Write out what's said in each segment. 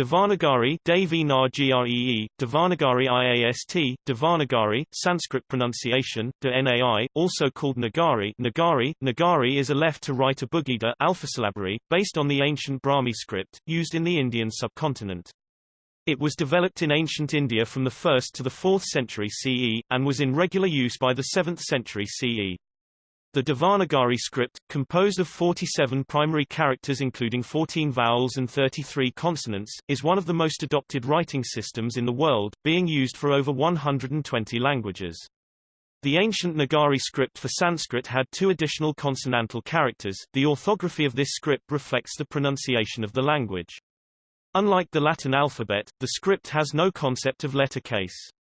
Devanagari Devi Gree, Devanagari IAST, Devanagari, Sanskrit pronunciation, de Nai, also called Nagari Nagari, Nagari is a left-to-right Abugida alphasyllabary, based on the ancient Brahmi script, used in the Indian subcontinent. It was developed in ancient India from the 1st to the 4th century CE, and was in regular use by the 7th century CE. The Devanagari script, composed of 47 primary characters including 14 vowels and 33 consonants, is one of the most adopted writing systems in the world, being used for over 120 languages. The ancient Nagari script for Sanskrit had two additional consonantal characters. The orthography of this script reflects the pronunciation of the language. Unlike the Latin alphabet, the script has no concept of letter case.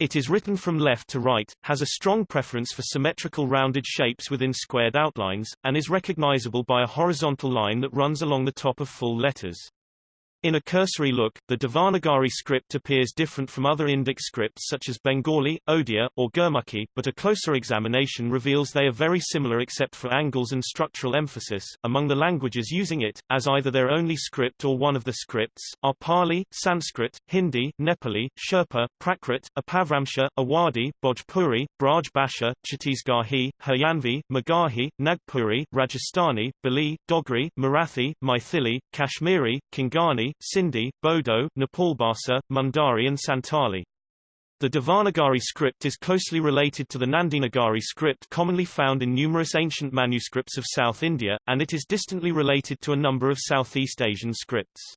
It is written from left to right, has a strong preference for symmetrical rounded shapes within squared outlines, and is recognizable by a horizontal line that runs along the top of full letters. In a cursory look, the Devanagari script appears different from other Indic scripts such as Bengali, Odia, or Gurmukhi, but a closer examination reveals they are very similar except for angles and structural emphasis. Among the languages using it, as either their only script or one of the scripts, are Pali, Sanskrit, Hindi, Nepali, Sherpa, Prakrit, Apabhramsha, Awadhi, Bhojpuri, Braj Bhasha, Chhattisgarhi, Haryanvi, Magahi, Nagpuri, Rajasthani, Bali, Dogri, Marathi, Maithili, Kashmiri, Konkani, Sindhi, Bodo, Nepalbhasa, Mundari and Santali. The Devanagari script is closely related to the Nandinagari script commonly found in numerous ancient manuscripts of South India, and it is distantly related to a number of Southeast Asian scripts.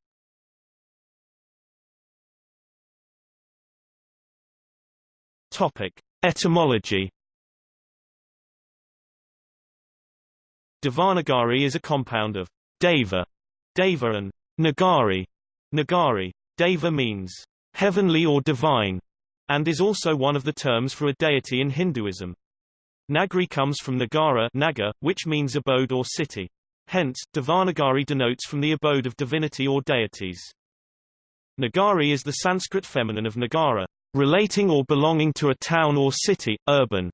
Topic. Etymology Devanagari is a compound of Deva, Deva and Nagari, Nagari. Deva means heavenly or divine, and is also one of the terms for a deity in Hinduism. Nagari comes from Nagara Naga, which means abode or city. Hence, Devanagari denotes from the abode of divinity or deities. Nagari is the Sanskrit feminine of Nagara, relating or belonging to a town or city, urban.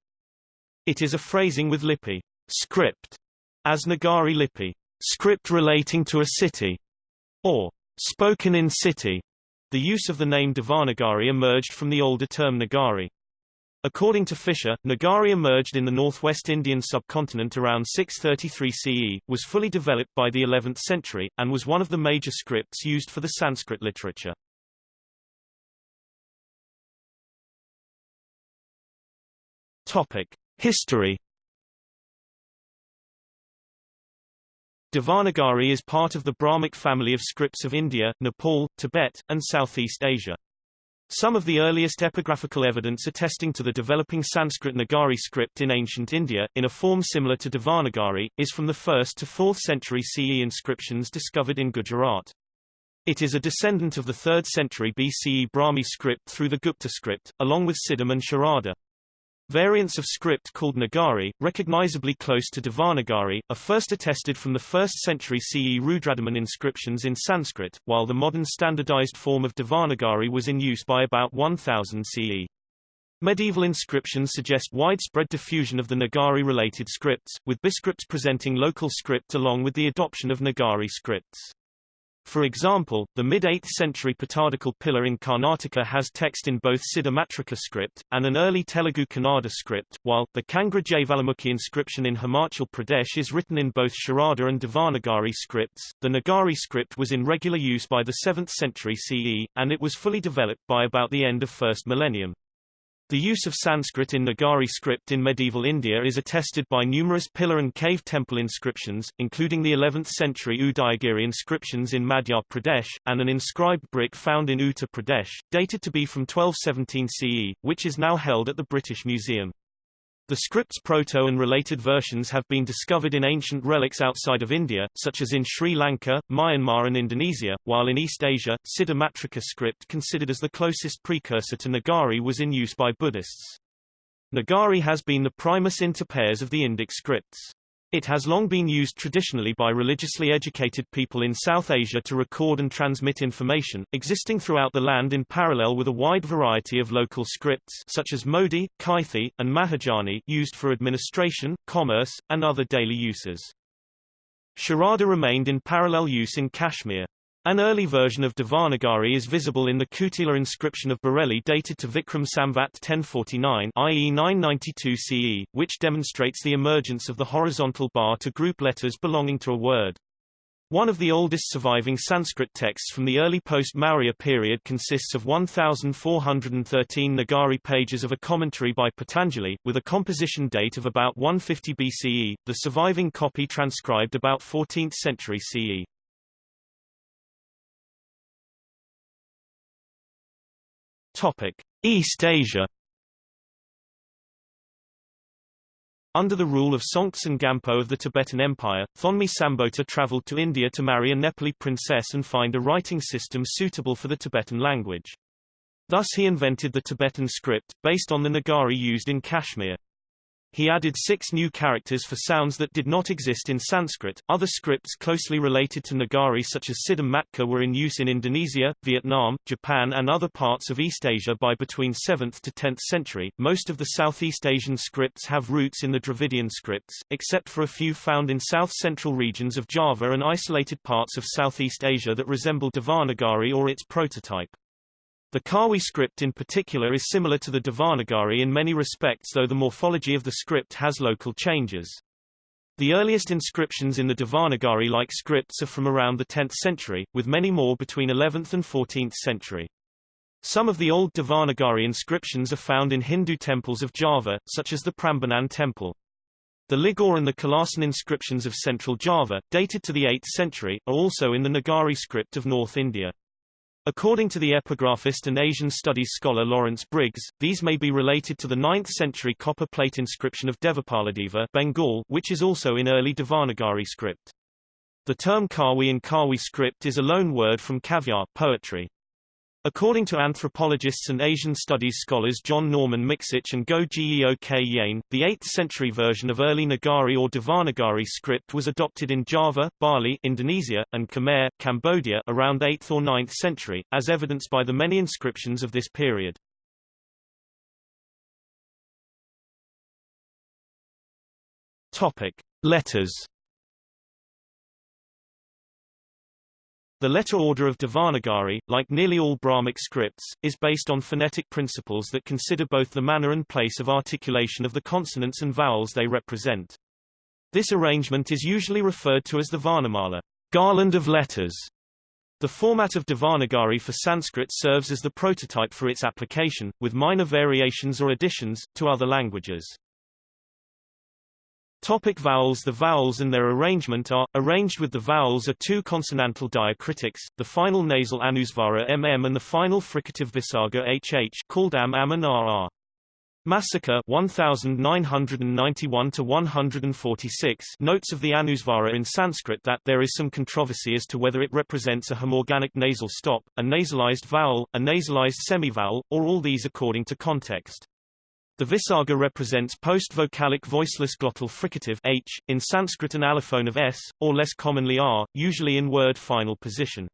It is a phrasing with lipi, script, as Nagari lipi, script relating to a city, or spoken in city. The use of the name Devanagari emerged from the older term Nagari. According to Fisher, Nagari emerged in the northwest Indian subcontinent around 633 CE, was fully developed by the 11th century, and was one of the major scripts used for the Sanskrit literature. Topic. History Devanagari is part of the Brahmic family of scripts of India, Nepal, Tibet, and Southeast Asia. Some of the earliest epigraphical evidence attesting to the developing Sanskrit Nagari script in ancient India, in a form similar to Devanagari, is from the 1st to 4th century CE inscriptions discovered in Gujarat. It is a descendant of the 3rd century BCE Brahmi script through the Gupta script, along with Siddham and Sharada. Variants of script called Nagari, recognizably close to Devanagari, are first attested from the 1st century CE Rudradaman inscriptions in Sanskrit, while the modern standardized form of Devanagari was in use by about 1000 CE. Medieval inscriptions suggest widespread diffusion of the Nagari-related scripts, with biscripts presenting local script along with the adoption of Nagari scripts. For example, the mid-8th century Patadakal pillar in Karnataka has text in both Siddhamatrika script, and an early Telugu Kannada script, while, the Kangra Jaivalamukhi inscription in Himachal Pradesh is written in both Sharada and Devanagari scripts. The Nagari script was in regular use by the 7th century CE, and it was fully developed by about the end of first millennium. The use of Sanskrit in Nagari script in medieval India is attested by numerous pillar and cave temple inscriptions, including the 11th-century Udayagiri inscriptions in Madhya Pradesh, and an inscribed brick found in Uttar Pradesh, dated to be from 1217 CE, which is now held at the British Museum. The script's proto and related versions have been discovered in ancient relics outside of India, such as in Sri Lanka, Myanmar and Indonesia, while in East Asia, Siddhamatrika script considered as the closest precursor to Nagari was in use by Buddhists. Nagari has been the primus inter pares of the Indic scripts. It has long been used traditionally by religiously educated people in South Asia to record and transmit information, existing throughout the land in parallel with a wide variety of local scripts such as Modi, Kaithi, and Mahajani used for administration, commerce, and other daily uses. Sharada remained in parallel use in Kashmir. An early version of Devanagari is visible in the Kutila inscription of Bareilly dated to Vikram Samvat 1049 i.e. 992 CE, which demonstrates the emergence of the horizontal bar to group letters belonging to a word. One of the oldest surviving Sanskrit texts from the early post-Maurya period consists of 1,413 Nagari pages of a commentary by Patanjali, with a composition date of about 150 BCE, the surviving copy transcribed about 14th century CE. Topic: East Asia. Under the rule of Songtsen Gampo of the Tibetan Empire, Thonmi Sambota traveled to India to marry a Nepali princess and find a writing system suitable for the Tibetan language. Thus he invented the Tibetan script, based on the Nagari used in Kashmir. He added six new characters for sounds that did not exist in Sanskrit. Other scripts closely related to Nagari such as Siddhamatrika were in use in Indonesia, Vietnam, Japan and other parts of East Asia by between 7th to 10th century. Most of the Southeast Asian scripts have roots in the Dravidian scripts, except for a few found in south-central regions of Java and isolated parts of Southeast Asia that resemble Devanagari or its prototype. The Kawi script in particular is similar to the Devanagari in many respects though the morphology of the script has local changes. The earliest inscriptions in the Devanagari-like scripts are from around the 10th century, with many more between 11th and 14th century. Some of the old Devanagari inscriptions are found in Hindu temples of Java, such as the Prambanan temple. The Ligor and the Kalasan inscriptions of central Java, dated to the 8th century, are also in the Nagari script of North India. According to the epigraphist and Asian studies scholar Lawrence Briggs, these may be related to the 9th-century copper plate inscription of Devapaladeva Bengal, which is also in early Devanagari script. The term Kawi in Kawi script is a loan word from kavya poetry. According to anthropologists and Asian studies scholars John Norman Miksic and Goh Geok Yian, the 8th-century version of early Nagari or Devanagari script was adopted in Java, Bali Indonesia, and Khmer, Cambodia around 8th or 9th century, as evidenced by the many inscriptions of this period. Topic. Letters The letter order of Devanagari, like nearly all Brahmic scripts, is based on phonetic principles that consider both the manner and place of articulation of the consonants and vowels they represent. This arrangement is usually referred to as the Varnamala, garland of letters. The format of Devanagari for Sanskrit serves as the prototype for its application, with minor variations or additions, to other languages. Topic vowels The vowels and their arrangement are, arranged with the vowels are two consonantal diacritics, the final nasal anusvara mm and the final fricative visarga hh called am am and rr. Masica 1991 to 146 notes of the anusvara in Sanskrit that there is some controversy as to whether it represents a homorganic nasal stop, a nasalized vowel, a nasalized semivowel, or all these according to context. The visarga represents post-vocalic voiceless glottal fricative h, in Sanskrit an allophone of s, or less commonly r, usually in word final position.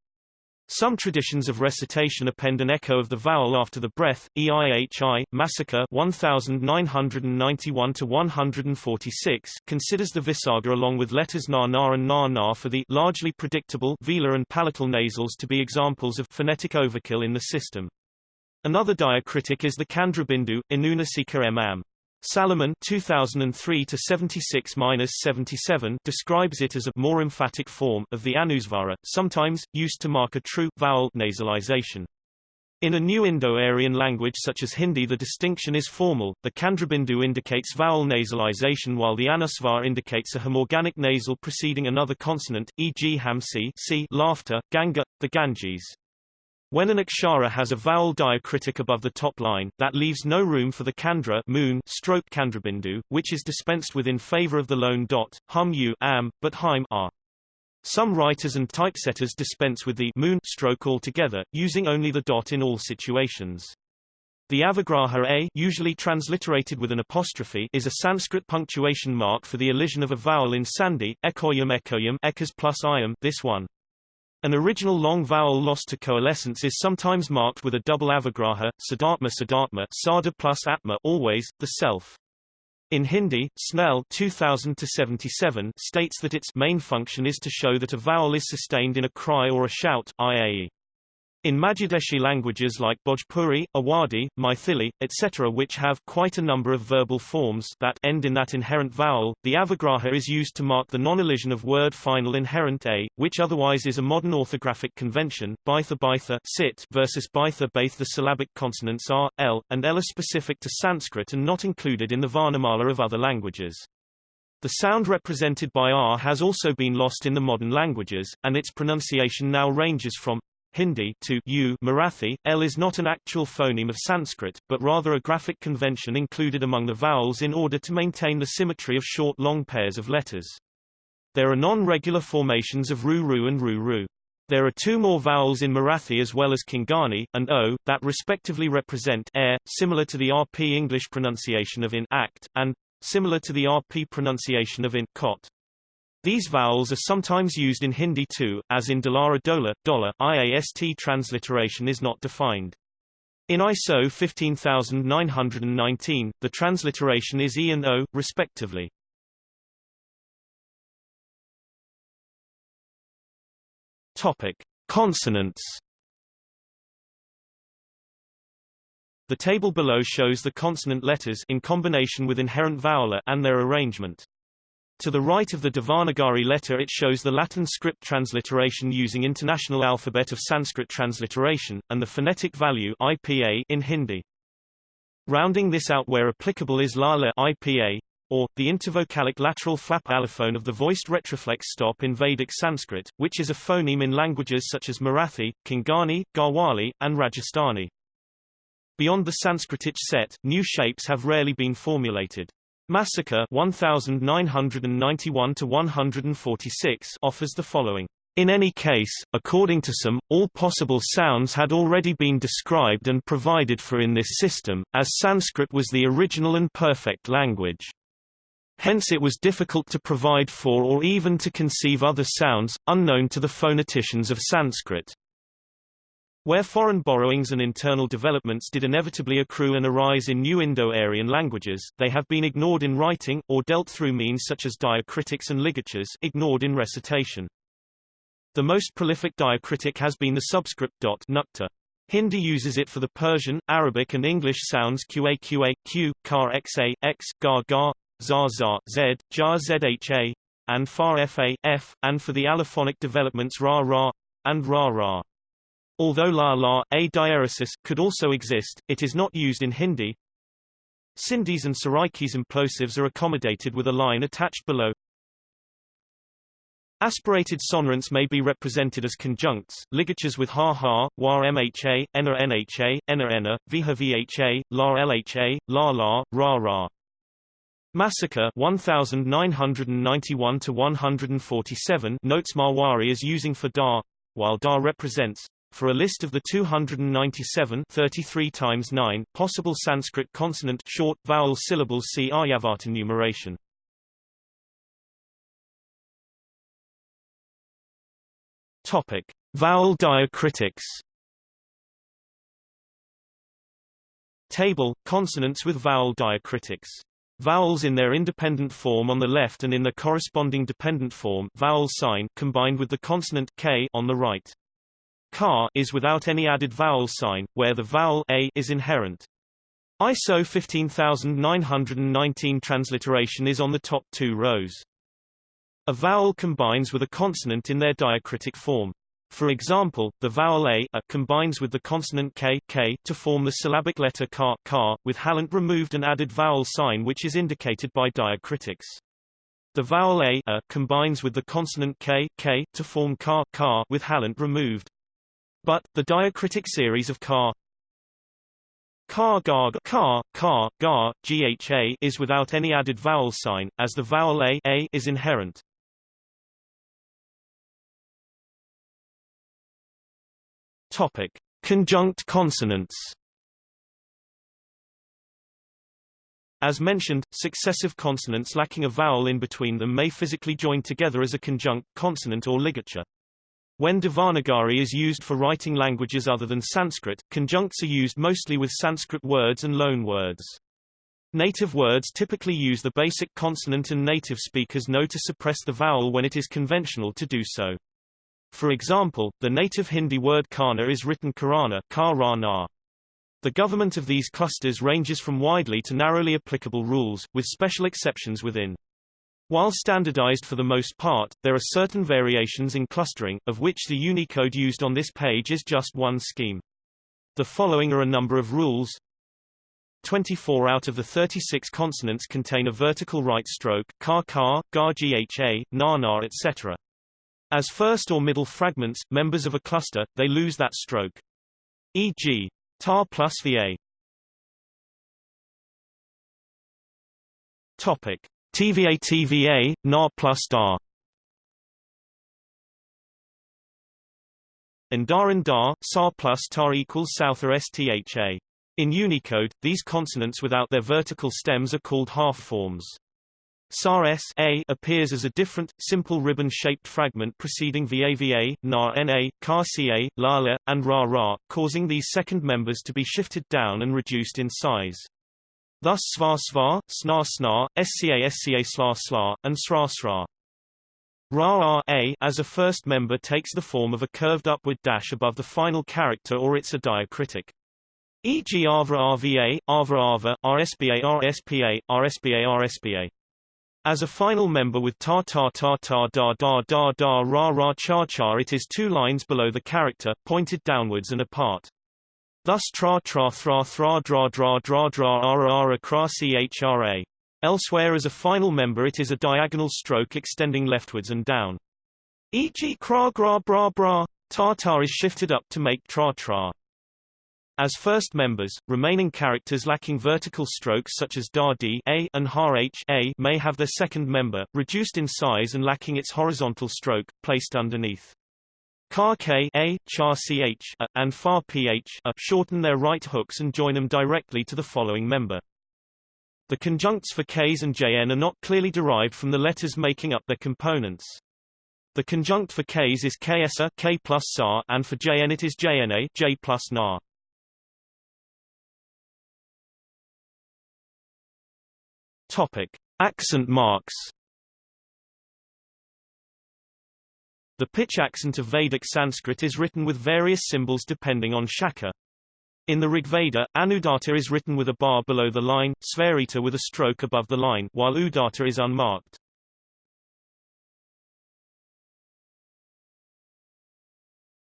Some traditions of recitation append an echo of the vowel after the breath, eihi, Masica 1991 to 146 considers the visarga along with letters na na and na na for the largely predictable velar and palatal nasals to be examples of phonetic overkill in the system. Another diacritic is the Kandrabindu, Inunasika mm. Salomon 2003 to 76-77 describes it as a more emphatic form of the anusvara, sometimes used to mark a true vowel nasalization. In a new Indo-Aryan language such as Hindi the distinction is formal, the Kandrabindu indicates vowel nasalization while the Anusvar indicates a homorganic nasal preceding another consonant, e.g. hamsi laughter, ganga, the Ganges. When an akshara has a vowel diacritic above the top line, that leaves no room for the candra moon stroke chandrabindu, which is dispensed with in favor of the lone dot, hum u am, but haim are. Some writers and typesetters dispense with the moon stroke altogether, using only the dot in all situations. The avagraha a usually transliterated with an apostrophe is a Sanskrit punctuation mark for the elision of a vowel in sandhi, ekoyam ekoyam ekas plus iam this one. An original long vowel lost to coalescence is sometimes marked with a double avagraha, sadatma sadatma sada plus atma always, the self. In Hindi, Snell 2000-77 states that its main function is to show that a vowel is sustained in a cry or a shout, i.e. In Madhyadeshi languages like Bhojpuri, Awadhi, Maithili, etc. which have quite a number of verbal forms that end in that inherent vowel, the avagraha is used to mark the non-elision of word final inherent a, which otherwise is a modern orthographic convention, baitha baitha sit versus baitha baith the syllabic consonants r, l, and l are specific to Sanskrit and not included in the Varnamala of other languages. The sound represented by r has also been lost in the modern languages, and its pronunciation now ranges from Hindi to U Marathi, L is not an actual phoneme of Sanskrit, but rather a graphic convention included among the vowels in order to maintain the symmetry of short-long pairs of letters. There are non-regular formations of ru-ru and ru-ru. There are two more vowels in Marathi as well as Konkani, and O, that respectively represent air, similar to the RP English pronunciation of in act, and similar to the RP pronunciation of in cot. These vowels are sometimes used in Hindi too, as in Dalara Dola, Dollar, IAST transliteration is not defined. In ISO 15919, the transliteration is E and O, respectively. Topic. Consonants The table below shows the consonant letters in combination with inherent vowel and their arrangement. To the right of the Devanagari letter it shows the Latin script transliteration using International Alphabet of Sanskrit Transliteration, and the phonetic value IPA in Hindi. Rounding this out where applicable is LALA IPA, or, the intervocalic lateral flap allophone of the voiced retroflex stop in Vedic Sanskrit, which is a phoneme in languages such as Marathi, Konkani, Garhwali, and Rajasthani. Beyond the Sanskritic set, new shapes have rarely been formulated. Masica 1991 to 146 offers the following. In any case, according to some, all possible sounds had already been described and provided for in this system, as Sanskrit was the original and perfect language. Hence it was difficult to provide for or even to conceive other sounds, unknown to the phoneticians of Sanskrit. Where foreign borrowings and internal developments did inevitably accrue and arise in new Indo-Aryan languages, they have been ignored in writing, or dealt through means such as diacritics and ligatures ignored in recitation. The most prolific diacritic has been the subscript dot nukta. Hindi uses it for the Persian, Arabic and English sounds qa qa, q, kar xa, x, ga ga, za za, z, ja zha, and far fa, f, and for the allophonic developments ra ra, and ra ra. Although la la, a diaeresis, could also exist, it is not used in Hindi. Sindhis and Saraikis implosives are accommodated with a line attached below. Aspirated sonorants may be represented as conjuncts, ligatures with ha ha, war mha, ena nha, ena ena, viha vha, la lha, la la, ra ra. Masica 1991 to 147 notes Marwari as using for da, while da represents for a list of the 297 33 times 9 possible Sanskrit consonant short vowel syllables see Aryabhata numeration. Topic: Vowel diacritics. Table: Consonants with vowel diacritics. Vowels in their independent form on the left and in the corresponding dependent form vowel sign combined with the consonant k on the right. Car is without any added vowel sign, where the vowel a is inherent. ISO 15919 transliteration is on the top two rows. A vowel combines with a consonant in their diacritic form. For example, the vowel a, a combines with the consonant k, k to form the syllabic letter ka, ka, with halant removed and added vowel sign which is indicated by diacritics. The vowel a, a combines with the consonant k, k to form ka, ka with halant removed. But, the diacritic series of car car gar car, car, gar, gha is without any added vowel sign, as the vowel a, a is inherent. Topic: Conjunct consonants. As mentioned, successive consonants lacking a vowel in between them may physically join together as a conjunct, consonant or ligature. When Devanagari is used for writing languages other than Sanskrit, conjuncts are used mostly with Sanskrit words and loan words. Native words typically use the basic consonant and native speakers know to suppress the vowel when it is conventional to do so. For example, the native Hindi word kana is written karana ka The government of these clusters ranges from widely to narrowly applicable rules, with special exceptions within. While standardized for the most part, there are certain variations in clustering, of which the Unicode used on this page is just one scheme. The following are a number of rules. 24 out of the 36 consonants contain a vertical right stroke, ka ka, ga gha, na na etc. As first or middle fragments, members of a cluster, they lose that stroke. E.g. ta plus va. Topic. TVA TVA, na plus dar and da, sa plus tar equals souther stha. In Unicode, these consonants without their vertical stems are called half forms. SAR S A appears as a different, simple ribbon-shaped fragment preceding VAVA, NA NA, CA CA, LALA, and RA RA, causing these second members to be shifted down and reduced in size. Thus SVA SVA, SNA SNA, SCA SCA SLA SLA, and SRA SRA. Ra A as a first member takes the form of a curved upward dash above the final character or it's a diacritic. E.g. Avra RVA, Avra Ava, RSBA RSPA, RSBA RSBA. As a final member with ta ta ta ta da da da da ra ra cha cha it is two lines below the character, pointed downwards and apart. Thus tra tra thra thra dra dra dra dra ara ara chra. Elsewhere as a final member it is a diagonal stroke extending leftwards and down. E.g. cra gra bra bra, ta ta is shifted up to make tra tra. As first members, remaining characters lacking vertical strokes such as da d a and har h a may have their second member, reduced in size and lacking its horizontal stroke, placed underneath. Car k a, char ch a, and far ph a shorten their right hooks and join them directly to the following member. The conjuncts for k's and jn are not clearly derived from the letters making up their components. The conjunct for k's is ksa k plus sa and for jn it is jna j plus na. Topic: Accent marks. The pitch accent of Vedic Sanskrit is written with various symbols depending on shaka. In the Rigveda, Anudatta is written with a bar below the line, Svarita with a stroke above the line, while Udatta is unmarked.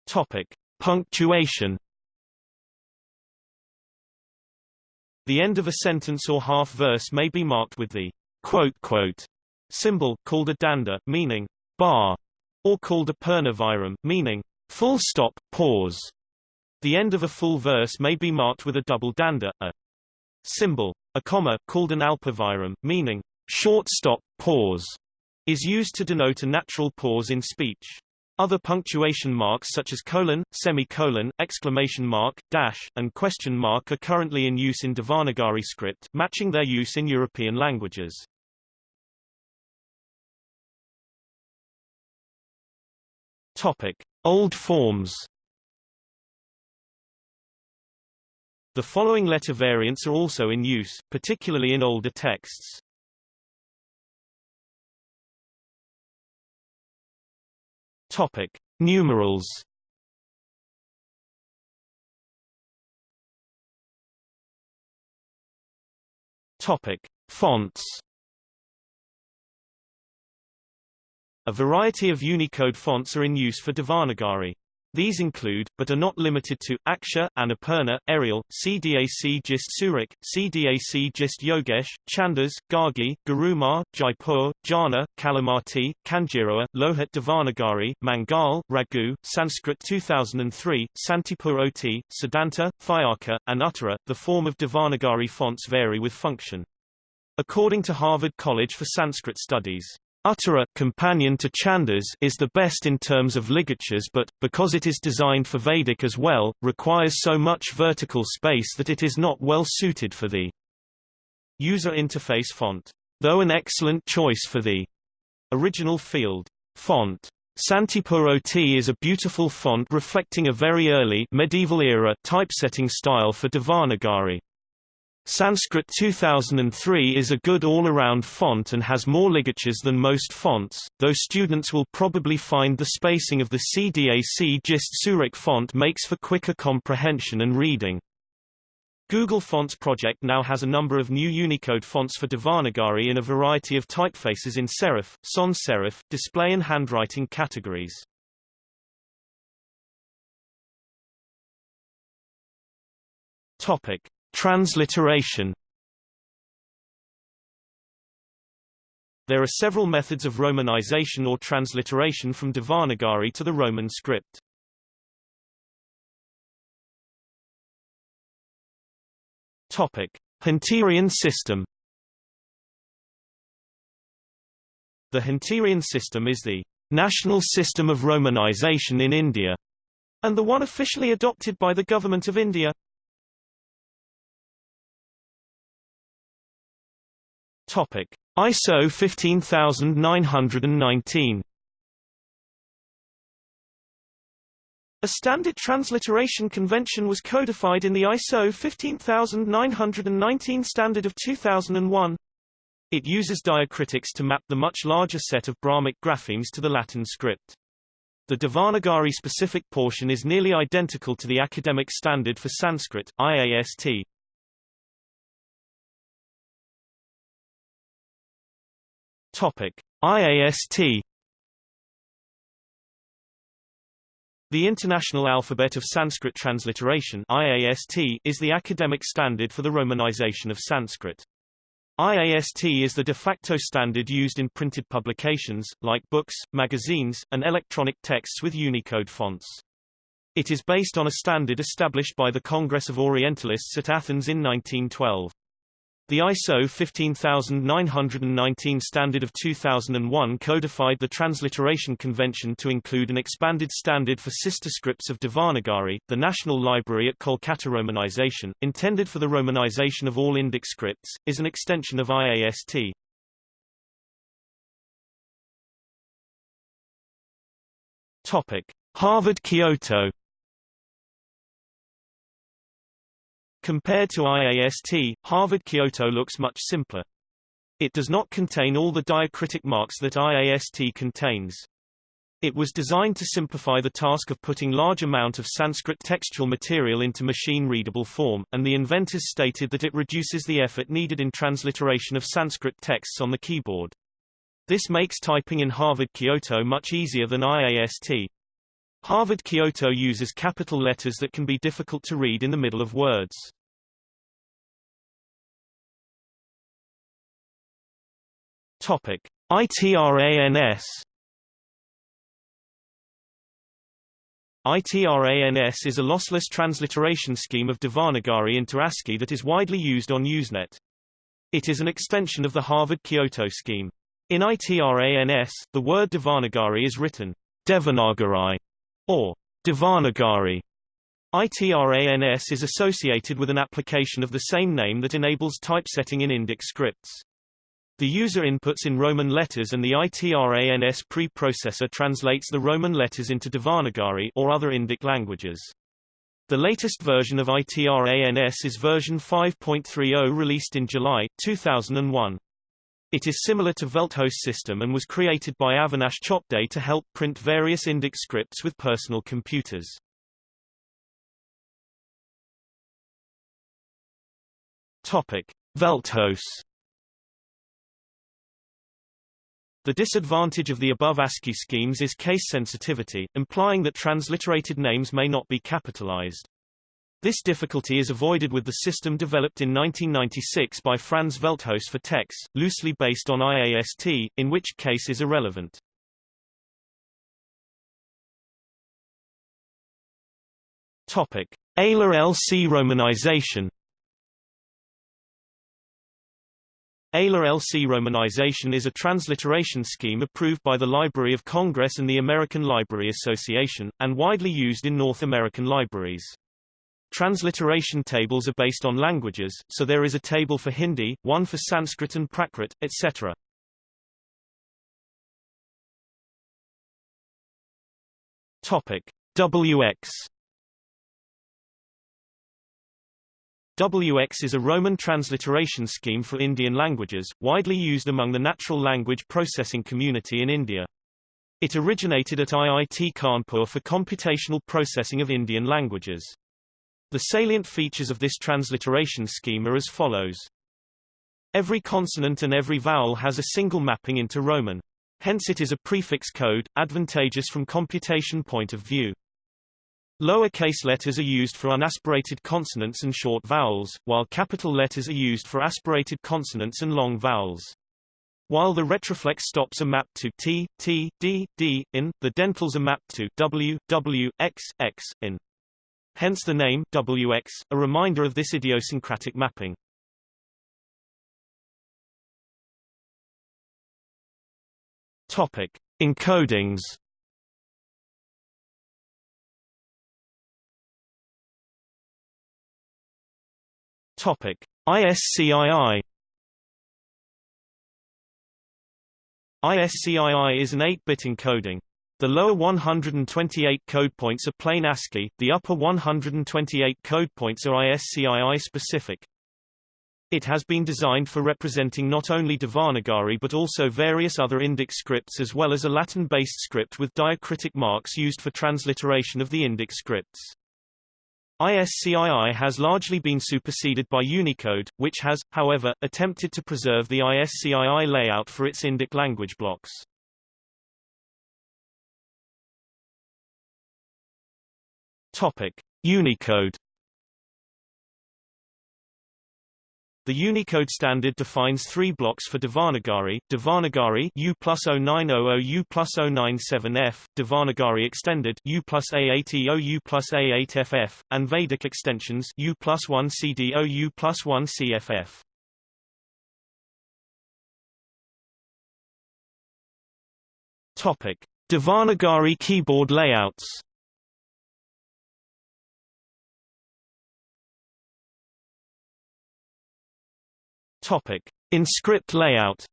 Topic: Punctuation The end of a sentence or half verse may be marked with the quote quote symbol called a danda, meaning bar, or called a purnaviram, meaning full stop, pause. The end of a full verse may be marked with a double danda, a symbol, a comma, called an alpaviram, meaning short stop, pause, is used to denote a natural pause in speech. Other punctuation marks such as colon, semicolon, exclamation mark, dash, and question mark are currently in use in Devanagari script, matching their use in European languages. Topic: Old forms. The following letter variants are also in use, particularly in older texts. Topic: Numerals. Topic: Fonts. A variety of Unicode fonts are in use for Devanagari. These include, but are not limited to, Aksha, Annapurna, Arial, CDAC Gist Surekh, CDAC Gist Yogesh, Chandas, Gargi, Garumar, Jaipur, Jana, Kalimati, Kanjirowa, Lohit Devanagari, Mangal, Raghu, Sanskrit 2003, Santipur Ot, Siddhanta, Thyaka, and Uttara. The form of Devanagari fonts vary with function. According to Harvard College for Sanskrit Studies, Uttara companion to Chandas is the best in terms of ligatures but, because it is designed for Vedic as well, requires so much vertical space that it is not well suited for the user interface font. Though an excellent choice for the original field font. Santipur OT is a beautiful font reflecting a very early medieval era typesetting style for Devanagari. Sanskrit 2003 is a good all-around font and has more ligatures than most fonts, though students will probably find the spacing of the CDAC GIST Surekh font makes for quicker comprehension and reading. Google Fonts project now has a number of new Unicode fonts for Devanagari in a variety of typefaces in serif, sans serif, display and handwriting categories. Topic. Transliteration There are several methods of romanization or transliteration from Devanagari to the Roman script. Topic: Hunterian system. The Hunterian system is the national system of romanization in India, and the one officially adopted by the Government of India. Topic: ISO 15919. A standard transliteration convention was codified in the ISO 15919 standard of 2001. It uses diacritics to map the much larger set of Brahmic graphemes to the Latin script. The Devanagari specific portion is nearly identical to the academic standard for Sanskrit, IAST. Topic: IAST The International Alphabet of Sanskrit Transliteration IAST is the academic standard for the romanization of Sanskrit. IAST is the de facto standard used in printed publications, like books, magazines, and electronic texts with Unicode fonts. It is based on a standard established by the Congress of Orientalists at Athens in 1912. The ISO 15919 standard of 2001 codified the transliteration convention to include an expanded standard for sister scripts of Devanagari, the National Library at Kolkata Romanization, intended for the romanization of all Indic scripts, is an extension of IAST. Topic: Harvard Kyoto Compared to IAST, Harvard Kyoto looks much simpler. It does not contain all the diacritic marks that IAST contains. It was designed to simplify the task of putting large amount of Sanskrit textual material into machine-readable form, and the inventors stated that it reduces the effort needed in transliteration of Sanskrit texts on the keyboard. This makes typing in Harvard Kyoto much easier than IAST. Harvard Kyoto uses capital letters that can be difficult to read in the middle of words. Topic: ITRANS ITRANS is a lossless transliteration scheme of Devanagari into ASCII that is widely used on Usenet. It is an extension of the Harvard Kyoto scheme. In ITRANS, the word Devanagari is written Devanagari or Devanagari. ITRANS is associated with an application of the same name that enables typesetting in Indic scripts. The user inputs in Roman letters and the ITRANS preprocessor translates the Roman letters into Devanagari or other Indic languages. The latest version of ITRANS is version 5.30 released in July, 2001. It is similar to Velthuis system and was created by Avinash Chopde to help print various Indic scripts with personal computers. Topic: Velthuis The disadvantage of the above ASCII schemes is case sensitivity, implying that transliterated names may not be capitalized. This difficulty is avoided with the system developed in 1996 by Franz Velthuis for TeX, loosely based on IAST, in which case is irrelevant. Topic: ALA-LC romanization ALA-LC romanization is a transliteration scheme approved by the Library of Congress and the American Library Association, and widely used in North American libraries. Transliteration tables are based on languages, so there is a table for Hindi, one for Sanskrit and Prakrit, etc. Topic: WX WX is a Roman transliteration scheme for Indian languages, widely used among the natural language processing community in India. It originated at IIT Kanpur for computational processing of Indian languages. The salient features of this transliteration scheme are as follows. Every consonant and every vowel has a single mapping into Roman. Hence it is a prefix code, advantageous from computation point of view. Lower-case letters are used for unaspirated consonants and short vowels, while capital letters are used for aspirated consonants and long vowels. While the retroflex stops are mapped to t, t, d, d, in, the dentals are mapped to w, w, x, x, in. Hence the name wx, a reminder of this idiosyncratic mapping. Topic: Encodings. Topic: ISCII. ISCII is an 8-bit encoding. The lower 128 code points are plain ASCII, the upper 128 code points are ISCII specific. It has been designed for representing not only Devanagari but also various other Indic scripts as well as a Latin-based script with diacritic marks used for transliteration of the Indic scripts. ISCII has largely been superseded by Unicode, which has, however, attempted to preserve the ISCII layout for its Indic language blocks. Topic: Unicode The Unicode standard defines three blocks for Devanagari, Devanagari U plus 0900 U plus 097F, Devanagari extended U plus A80 U plus A8FF, and Vedic extensions U plus 1 CDO U plus 1 CFF. Topic: Devanagari keyboard layouts Topic: In script layout.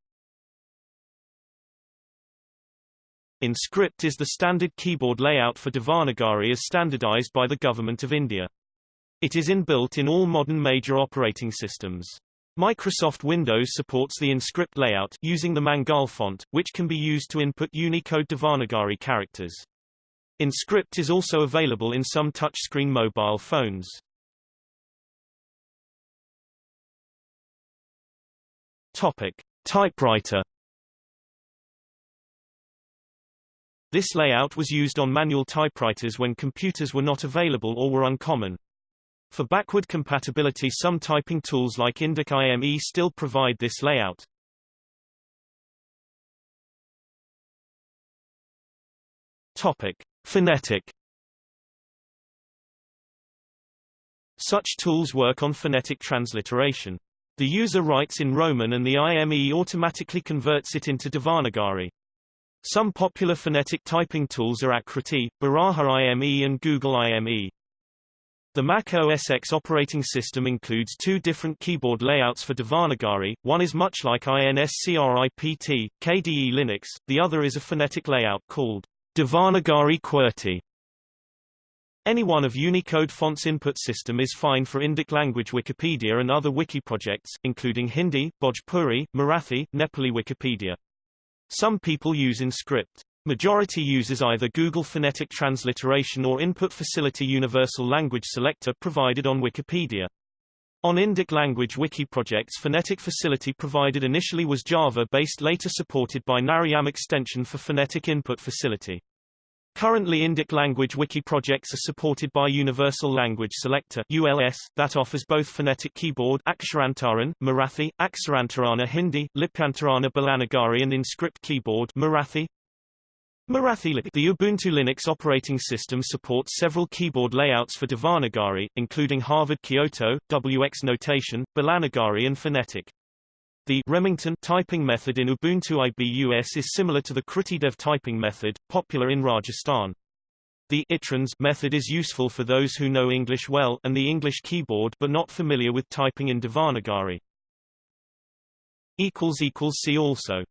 InScript is the standard keyboard layout for Devanagari as standardized by the Government of India. It is inbuilt in all modern major operating systems. Microsoft Windows supports the InScript layout using the Mangal font, which can be used to input Unicode Devanagari characters. InScript is also available in some touchscreen mobile phones. Topic: Typewriter. This layout was used on manual typewriters when computers were not available or were uncommon. For backward compatibility some typing tools like Indic IME still provide this layout. Topic: Phonetic. Such tools work on phonetic transliteration. The user writes in Roman and the IME automatically converts it into Devanagari. Some popular phonetic typing tools are Akriti, Baraha IME and Google IME. The Mac OS X operating system includes two different keyboard layouts for Devanagari, one is much like INSCRIPT, KDE Linux, the other is a phonetic layout called Devanagari QWERTY. Any one of Unicode font's input system is fine for Indic language Wikipedia and other wiki projects, including Hindi, Bhojpuri, Marathi, Nepali Wikipedia. Some people use InScript. Majority uses either Google Phonetic Transliteration or Input Facility Universal Language Selector provided on Wikipedia. On Indic language wiki projects Phonetic Facility provided initially was Java-based later supported by Narayam extension for Phonetic Input Facility. Currently Indic language wiki projects are supported by Universal Language Selector ULS, that offers both phonetic keyboard Aksharantaran, Marathi, Aksarantarana Hindi, Lipyantarana Bolnagari and InScript keyboard Marathi. Marathi The Ubuntu Linux operating system supports several keyboard layouts for Devanagari, including Harvard Kyoto, WX notation, Bolnagari and Phonetic. The Remington typing method in Ubuntu IBUS is similar to the KrutiDev typing method, popular in Rajasthan. The itrans method is useful for those who know English well and the English keyboard but not familiar with typing in Devanagari. See also